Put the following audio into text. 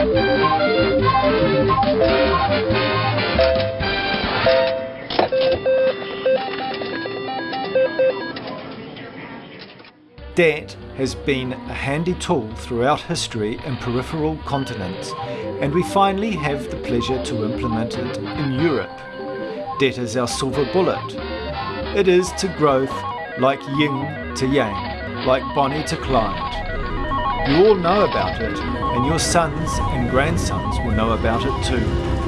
Debt has been a handy tool throughout history in peripheral continents, and we finally have the pleasure to implement it in Europe. Debt is our silver bullet. It is to growth like yin to yang, like Bonnie to Clyde. You all know about it, and your sons and grandsons will know about it too.